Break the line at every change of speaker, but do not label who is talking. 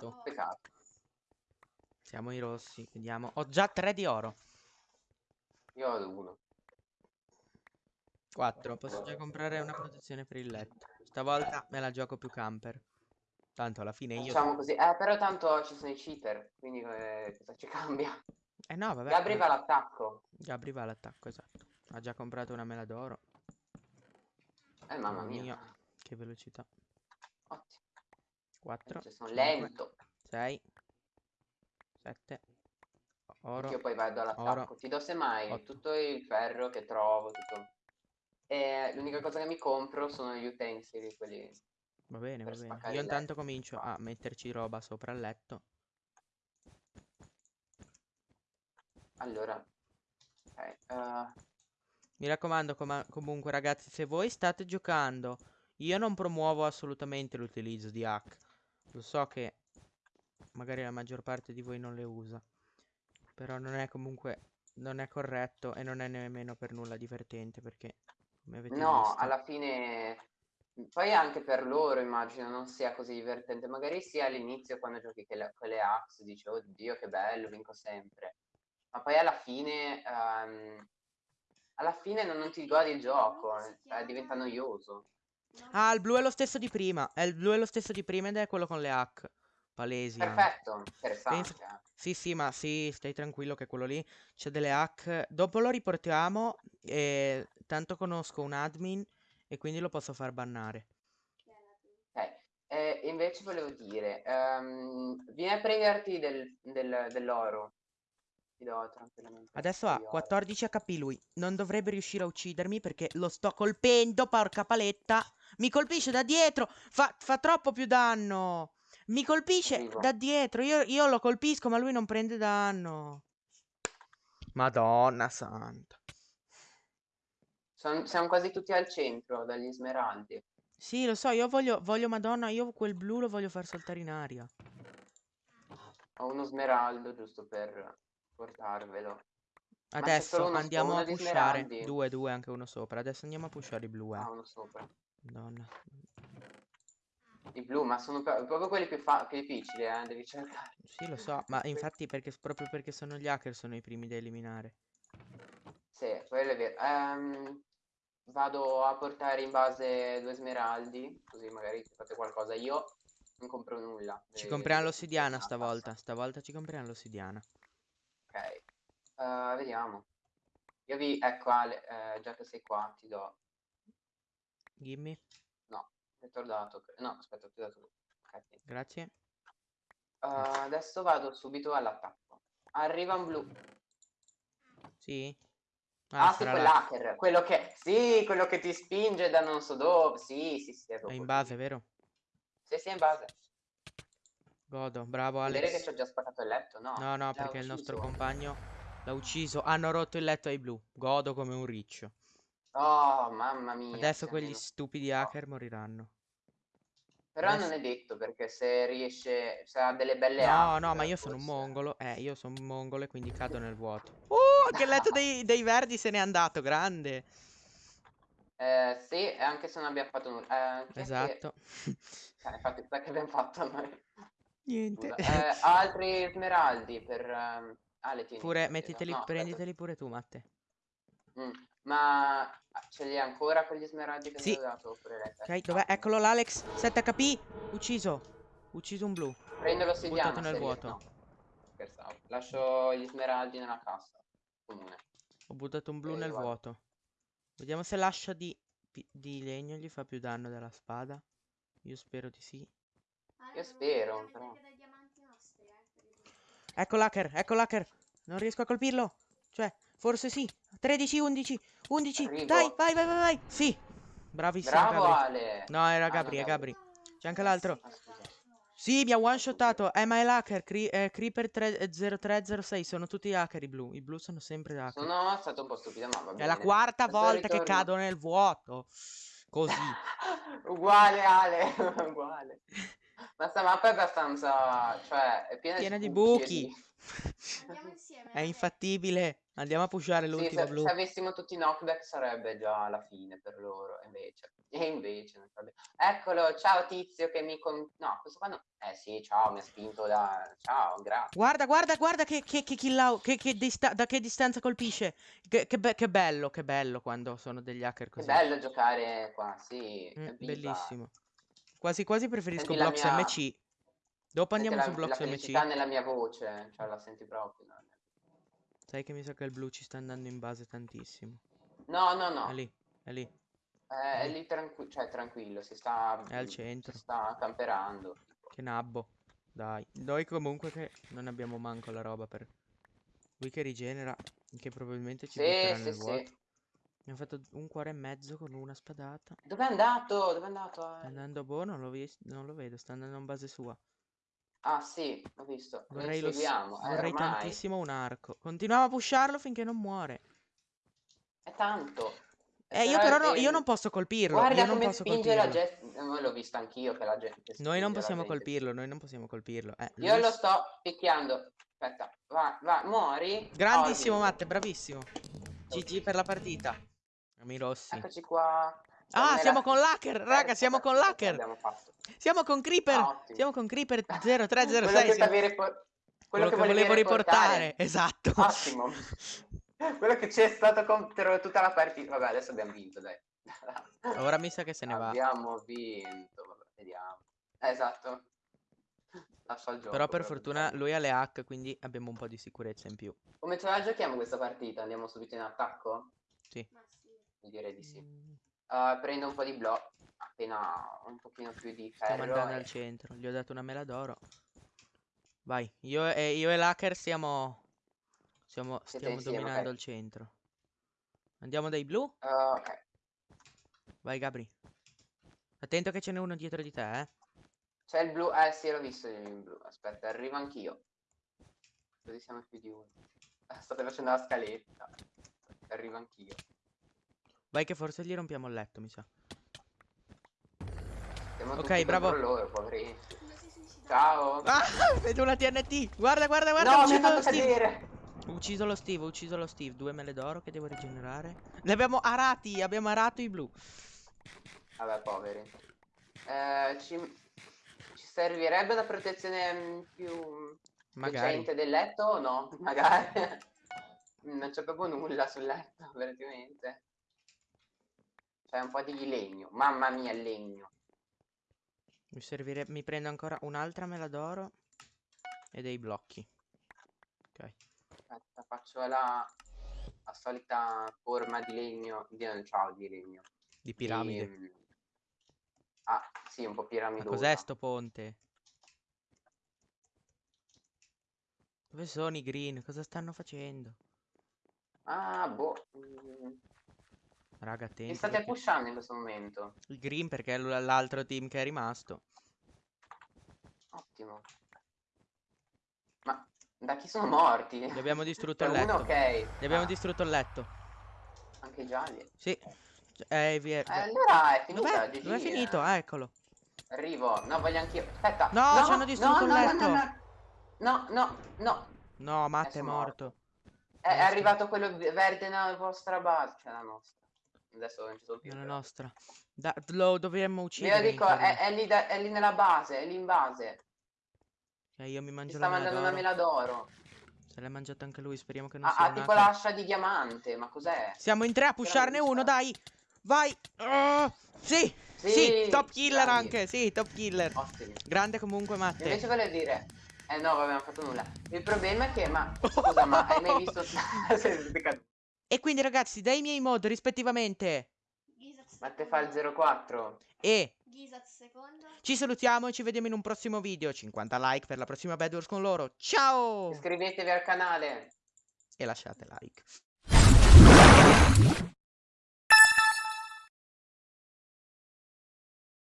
Peccato.
Peccato.
Siamo i rossi. Vediamo. Ho già 3 di oro.
Io ho uno.
4. Posso già comprare una protezione per il letto. Stavolta me la gioco più camper. Tanto alla fine io...
Facciamo così. Eh, però tanto ci sono i cheater, quindi eh, cosa ci cambia?
Eh no, vabbè.
Gabri va all'attacco.
Gabri va all'attacco, esatto. Ha già comprato una mela d'oro.
Eh, mamma mia.
Che velocità.
Ottimo.
4.
Cioè, sono lento.
6. 7. Oro.
Io poi vado all'attacco.
oro,
Ti do semmai
otto.
tutto il ferro che trovo, tutto. E l'unica cosa che mi compro sono gli utensili, quelli...
Va bene, va bene. Io intanto comincio a metterci roba sopra il letto.
Allora... Ok, eh,
Mi raccomando, coma- comunque, ragazzi, se voi state giocando, io non promuovo assolutamente l'utilizzo di hack. Lo so che magari la maggior parte di voi non le usa. Però non è comunque, non è corretto e non è nemmeno per nulla divertente perché, come avete
No,
visto...
alla fine... Poi anche per loro immagino non sia così divertente. Magari sia all'inizio quando giochi che le- quelle axe, dici, oddio che bello, vinco sempre. Ma poi alla fine... ehm, alla fine non, non ti godi il gioco, eh, diventa noioso.
Ah, il blu è lo stesso di prima. È il blu è lo stesso di prima ed è quello con le hack. Palesi.
Perfetto.
Pensa-
eh.
Sì, sì, ma sì, stai tranquillo che quello lì c'è delle hack. Dopo lo riportiamo e tanto conosco un admin e quindi lo posso far bannare.
Ok, eh, invece volevo dire, ehm, vieni a prenderti del- del- dell'oro. Ti do tranquillamente.
Adesso ha
di oro.
14 HP lui. Non dovrebbe riuscire a uccidermi perché lo sto colpendo, porca paletta. Mi colpisce da dietro. Fa, fa troppo più danno. Mi colpisce
Arrivo.
da dietro. Io, io lo colpisco, ma lui non prende danno. Madonna santa.
Son- siamo quasi tutti al centro, dagli smeraldi.
Sì, lo so, io voglio, voglio Madonna, io quel blu lo voglio far saltare in aria.
Ho uno smeraldo giusto per portarvelo. c'è
Adesso
solo uno-
andiamo
uno
a
di
pushare.
smeraldi.
Due, due, anche uno sopra. Adesso andiamo a pushare i blu, eh.
Ah, uno sopra.
Madonna.
I blu, ma sono pro- proprio quelli più, più difficili, eh, devi cercare.
Sì, lo so, ma infatti perché, proprio perché sono gli hacker sono i primi da eliminare.
Sì, quello è vero. Ehm, vado a portare in base due smeraldi, così magari fate qualcosa. Io non compro nulla.
Ci
Eh,
compriamo
devo
l'ossidiana stavolta. Stavolta ci compriamo l'ossidiana.
Ok. Eh, vediamo. Io vi... Ecco Ale, eh, già che sei qua, ti do...
Gimme.
Ti dato... No, aspetta, ho dato... Ok, tieni.
Grazie.
Eh, adesso vado subito all'attacco. Arriva un blu.
Sì?
Ah, sì,
sarà là.
quell'hacker. Quello che... Sì, quello che ti spinge da non so dove. Sì, sì, sì.
È
proprio
in base, vero?
Sì, sì, è in base.
Godo. Bravo
Vedere che
Alex.
ci ho già spaccato il letto? No.
No, no, perché il nostro compagno l'ha ucciso. Hanno rotto il letto ai blu. Godo come un riccio.
Oh, mamma mia.
Adesso quegli
almeno-
stupidi hacker moriranno.
Però
adesso-
non è detto perché se riesce, se ha delle belle
No,
hack,
no, ma io sono un mongolo. Eh, io sono un mongolo e quindi cado nel vuoto. Uh, che letto dei, dei verdi se n'è andato, grande.
Eh, sì, anche se non abbiamo fatto nulla. Eh, è che-
Esatto.
Eh, infatti, che abbiamo fatto noi?
Niente.
Eh, altri smeraldi per... ehm, Ah, le tieni.
Pure,
aspetta,
mettiteli,
no, aspetta.
prenditeli pure tu, Matte.
Mm, Ma ah, ce li hai ancora quegli smeraldi che
Sì.
mi hai dato? Oppure?
Ok, dov'è? Eccolo l'Alex. 7 HP. Ucciso. Ucciso un blu.
Prendo l'ossidiana
Buttato nel vuoto.
No, scherzavo. Lascio gli smeraldi nella cassa comune.
Ho buttato un blu
Ok,
nel
vado.
vuoto. Vediamo se l'ascia di, di legno gli fa più danno della spada. Io spero di sì.
Io spero, però.
Ecco l'hacker, ecco l'hacker. Non riesco a colpirlo. Cioè, forse sì. 13, 11, 11.
Arrivo.
Dai, vai, vai, vai, vai. Sì. Bravissimo,
Bravo
Gabri.
Ale!
No, era
Ah, no,
Gabri, è Gabri. C'è anche l'altro.
Ah.
Sì, mi ha one shotato. Eh, ma è l'hacker. Cri- eh, Creeper 3- 0306. Sono tutti hacker i blu. I blu sono sempre hacker.
Sono stato un po' stupido, ma va
È
bene.
la quarta
Adesso
volta che cado nel vuoto. Così.
uguale Ale, uguale. Ma sta mappa è abbastanza, cioè, è piena,
Piena di
buchi
buchi.
Andiamo insieme.
È infattibile. Andiamo a pushare
Sì,
l'ultimo
se,
blu.
se avessimo tutti i knockback sarebbe già la fine per loro, invece. E invece non sarebbe- Eccolo, ciao tizio che mi... Con... No, questo qua no. Eh sì, ciao, mi ha spinto da... Ciao, grazie.
Guarda, guarda, guarda che, che, che kill out- che, che dista- da che distanza colpisce. Che, che be- che bello, che bello quando sono degli hacker
Che
così.
bello giocare qua, sì.
Mm,
evviva.
bellissimo. Quasi quasi preferisco
Senti la
Blox
mia-
MC. Dopo
Senti
andiamo
la,
su
la felicità
MC.
nella mia voce, cioè la senti proprio. no?
Sai che mi sa che il blu ci sta andando in base tantissimo.
No, no, no.
È lì, è lì.
Eh, È lì tranqui- cioè, tranquillo, si sta,
È al centro.
si sta camperando.
Che nabbo. Dai. Noi comunque che non abbiamo manco la roba per... Lui che rigenera, che probabilmente ci
Sì,
butterà
sì,
nel
sì.
vuoto. Mi ha fatto un cuore e mezzo con una spadata.
Dove è andato? Dove è andato?
Sta
Eh,
andando boh, non lo, non lo vedo, sta andando in base sua.
Ah, sì, ho visto. Lo
Vorrei, lo s-
inseguiamo. Eh,
vorrei
ormai.
tantissimo un arco. Continuiamo a pusharlo finché non muore.
È tanto.
Eh, io però no, io non posso colpirlo.
Guarda
io non
come
posso
spinge la
colpirlo.
gente. Eh, l'ho visto anch'io che la gente.
Noi
spinge
non
la
possiamo
gente.
colpirlo, noi non possiamo colpirlo. Eh,
Io
lui
lo sto picchiando. Aspetta, va, va, muori.
Grandissimo
Ottimo.
Matte, bravissimo. GG per la partita. Ami rossi.
Eccoci qua.
Ah, siamo con l'hacker, raga,
Eh,
siamo con l'hacker. Siamo con Creeper.
Ah.
Siamo con Creeper
Quello
0306.
che,
siamo-
quello
Quello
che
che volevo riportare.
riportare.
Esatto.
Ottimo. Quello che c'è stato contro tutta la partita. Vabbè, adesso abbiamo vinto, dai.
Ora mi sa che se ne va.
Abbiamo vinto. Vabbè, vediamo. Esatto. Lascia il gioco.
Però per fortuna
dai.
lui ha le hack, quindi abbiamo un po' di sicurezza in più.
Come ce la giochiamo questa partita? Andiamo subito in attacco?
Sì.
Sì.
Direi di sì.
Mm,
Uh, prendo un po' di blocco. Appena un pochino più di
Stiamo
ferro.
andando
e-
al centro. Gli ho dato una mela d'oro. Vai, io e, io e l'hacker stiamo, stiamo,
Siete
stiamo
insieme,
dominando
ok.
il centro. Andiamo dai blu?
Uh, ok.
Vai Gabri. Attento che ce n'è uno dietro di te, eh.
C'è il blu. Eh sì, l'ho visto il blu. Aspetta, arrivo anch'io. Così siamo più di uno. State facendo la scaletta. Arrivo anch'io.
Vai che forse gli rompiamo il letto, mi sa.
Siamo
Ok, bravo.
loro. Ciao.
Ah, vedo una TNT. Guarda, guarda, guarda.
no,
ho ucciso lo Steve.
cadere.
Ho ucciso lo Steve, ucciso lo Steve. Due mele d'oro che devo rigenerare. Li abbiamo arati, abbiamo arato i blu.
Vabbè, poveri. Eh, ci... ci servirebbe una protezione mm, più
Magari.
decente del letto o no? Magari. non c'è proprio nulla sul letto, praticamente. C'è un po' di legno. Mamma mia, il legno.
Mi servirebbe. Mi prendo ancora un'altra mela d'oro. E dei blocchi. Ok.
Aspetta, faccio la, la solita forma di legno. Di, ciao, di legno.
Di piramide.
Di, mm, Ah, sì, un po' piramidosa.
cos'è sto ponte? Dove sono i green? Cosa stanno facendo?
Ah, boh.
Raga,
Mi
attenti.
state
perché-
pushando in questo momento.
Il green perché è l'altro team che è rimasto.
Ottimo. Ma da chi sono morti?
Gli abbiamo distrutto il
uno,
letto.
ok.
Gli abbiamo
Ah,
distrutto il letto.
Anche i gialli.
Sì. Eh, via.
Eh, allora è finita.
Dov'è? Dov'è
eh.
finito? Ah, eccolo.
Arrivo. No, voglio anch'io. Aspetta.
No, ci hanno distrutto
no,
il
no,
letto.
No, no, no, no, no.
No, Matt è
è
morto.
È, è arrivato quello verde nella vostra base. Cioè la nostra. Adesso non ci sono più.
È la
però.
nostra. Da- lo dovremmo uccidere.
dico,
Inferno.
è, è lì da- è lì nella base, è lì in base.
Ok, io mi mangio
sta
la mela
mandando una mela d'oro.
Se l'è mangiato anche lui, speriamo che non
Ha,
sia
ha
un
tipo l'ascia di diamante, ma cos'è?
Siamo in tre a pusharne uno, dai. Vai. Ah, sì. Sì,
Sì,
top killer
grandi.
anche. Sì, top killer.
Ottimo.
Grande comunque Matte.
Invece volevo dire... Eh no, vabbè, non ho fatto nulla. Il problema è che, ma... Scusa, ma hai mai visto...
E quindi ragazzi, dai miei mod rispettivamente
Gizat
ma te fa il 04.
e
secondo.
ci salutiamo e ci vediamo in un prossimo video. 50 like per la prossima Bad Wars con loro. Ciao!
Iscrivetevi al canale.
E lasciate like.